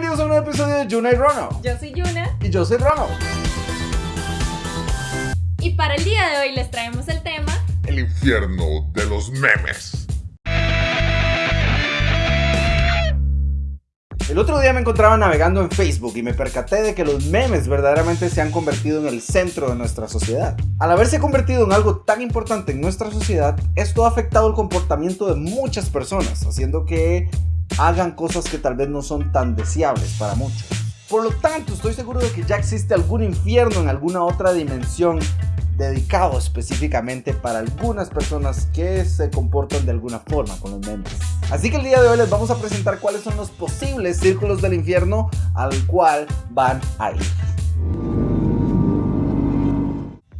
bienvenidos a un nuevo episodio de Yuna y Rono. Yo soy Yuna. Y yo soy Rono. Y para el día de hoy les traemos el tema... El infierno de los memes. El otro día me encontraba navegando en Facebook y me percaté de que los memes verdaderamente se han convertido en el centro de nuestra sociedad. Al haberse convertido en algo tan importante en nuestra sociedad, esto ha afectado el comportamiento de muchas personas, haciendo que hagan cosas que tal vez no son tan deseables para muchos. Por lo tanto, estoy seguro de que ya existe algún infierno en alguna otra dimensión dedicado específicamente para algunas personas que se comportan de alguna forma con los memes. Así que el día de hoy les vamos a presentar cuáles son los posibles círculos del infierno al cual van a ir.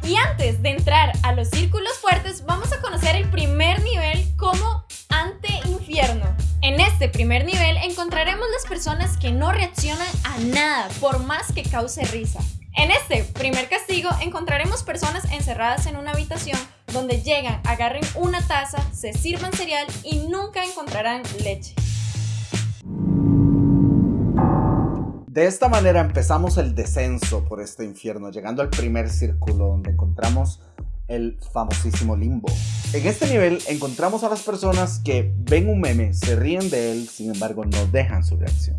Y antes de entrar a los círculos fuertes, vamos a conocer el primer nivel como ante-infierno. En este primer nivel encontraremos las personas que no reaccionan a nada por más que cause risa. En este primer castigo encontraremos personas encerradas en una habitación donde llegan, agarren una taza, se sirvan cereal y nunca encontrarán leche. De esta manera empezamos el descenso por este infierno, llegando al primer círculo donde encontramos el famosísimo limbo. En este nivel encontramos a las personas que ven un meme, se ríen de él, sin embargo no dejan su reacción.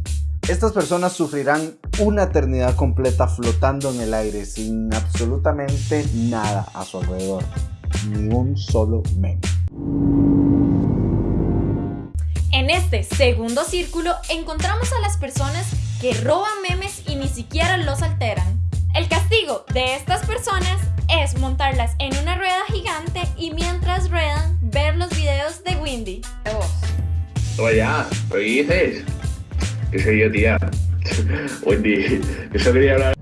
Estas personas sufrirán una eternidad completa flotando en el aire sin absolutamente nada a su alrededor, ni un solo meme. En este segundo círculo encontramos a las personas que roban memes y ni siquiera los alteran. El castigo de estas personas es montarlas en una rueda gigante y mientras ruedan ver los videos de Windy. Oye, ya, ¿qué dices? ¿Qué soy yo, tía? Wendy, eso quería hablar.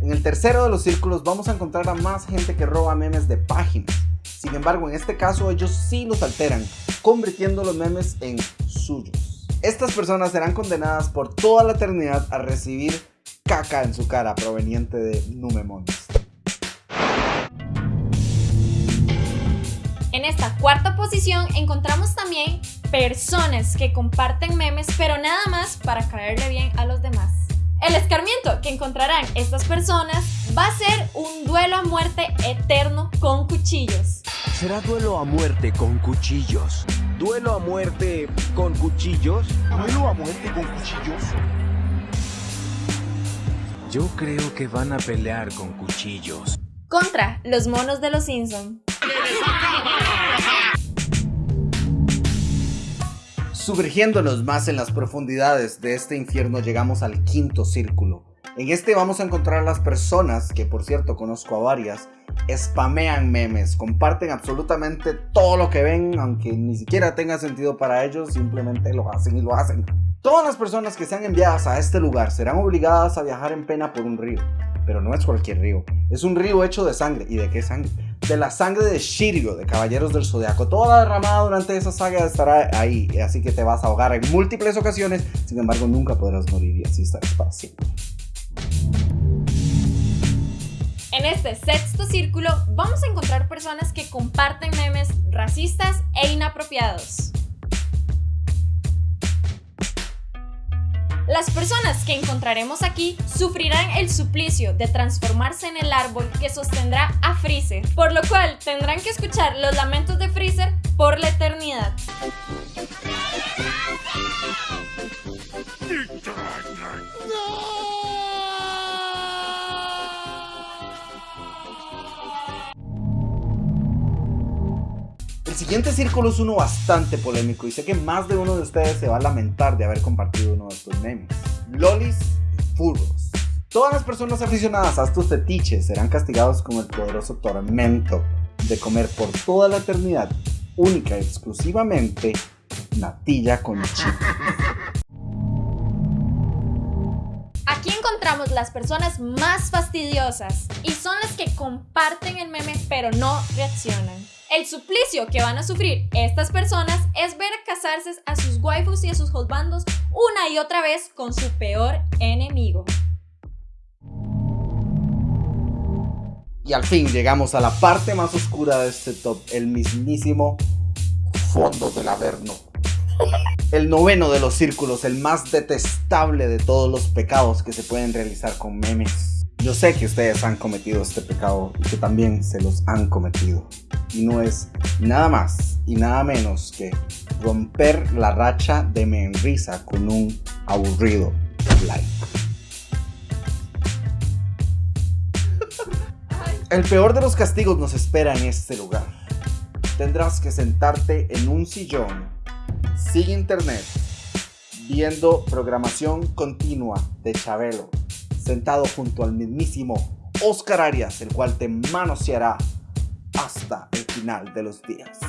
En el tercero de los círculos vamos a encontrar a más gente que roba memes de páginas. Sin embargo, en este caso ellos sí los alteran, convirtiendo los memes en suyos. Estas personas serán condenadas por toda la eternidad a recibir caca en su cara proveniente de Numemons. En esta cuarta posición encontramos también personas que comparten memes pero nada más para caerle bien a los demás. El escarmiento que encontrarán estas personas va a ser un duelo a muerte eterno con cuchillos. Será duelo a muerte con cuchillos. ¿Duelo a muerte con cuchillos? ¿Duelo a muerte con cuchillos? Yo creo que van a pelear con cuchillos. Contra los monos de los Simpson. Sumergiéndonos más en las profundidades de este infierno llegamos al quinto círculo. En este vamos a encontrar a las personas, que por cierto conozco a varias, spamean memes, comparten absolutamente todo lo que ven, aunque ni siquiera tenga sentido para ellos, simplemente lo hacen y lo hacen. Todas las personas que sean enviadas a este lugar serán obligadas a viajar en pena por un río. Pero no es cualquier río, es un río hecho de sangre. ¿Y de qué sangre? De la sangre de Shiryu, de Caballeros del Zodiaco. Toda derramada durante esa saga estará ahí, así que te vas a ahogar en múltiples ocasiones, sin embargo nunca podrás morir y así estarás para. En este sexto círculo vamos a encontrar personas que comparten memes racistas e inapropiados. Las personas que encontraremos aquí sufrirán el suplicio de transformarse en el árbol que sostendrá a Freezer, por lo cual tendrán que escuchar los lamentos de Freezer por la eternidad. El siguiente círculo es uno bastante polémico y sé que más de uno de ustedes se va a lamentar de haber compartido uno de estos memes. Lolis y furros. Todas las personas aficionadas a estos fetiches serán castigados con el poderoso tormento de comer por toda la eternidad, única y exclusivamente, natilla con chip. Aquí encontramos las personas más fastidiosas y son las que comparten el meme pero no reaccionan. El suplicio que van a sufrir estas personas es ver casarse a sus waifus y a sus husbandos una y otra vez con su peor enemigo. Y al fin llegamos a la parte más oscura de este top, el mismísimo fondo del Averno. El noveno de los círculos, el más detestable de todos los pecados que se pueden realizar con memes. Yo sé que ustedes han cometido este pecado y que también se los han cometido. Y no es nada más y nada menos que romper la racha de me en risa con un aburrido like. El peor de los castigos nos espera en este lugar. Tendrás que sentarte en un sillón, sin internet, viendo programación continua de Chabelo, sentado junto al mismísimo Oscar Arias, el cual te manoseará hasta el final de los días.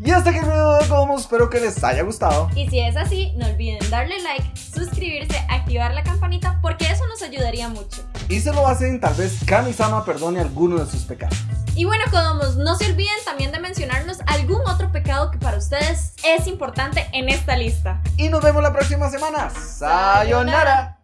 Y hasta aquí el video de espero que les haya gustado. Y si es así, no olviden darle like, suscribirse, activar la campanita porque eso nos ayudaría mucho. Y se lo hacen, tal vez Kami-sama perdone alguno de sus pecados. Y bueno, Kodomos, no se olviden también de mencionarnos algún otro pecado que para ustedes es importante en esta lista. Y nos vemos la próxima semana. Sayonara.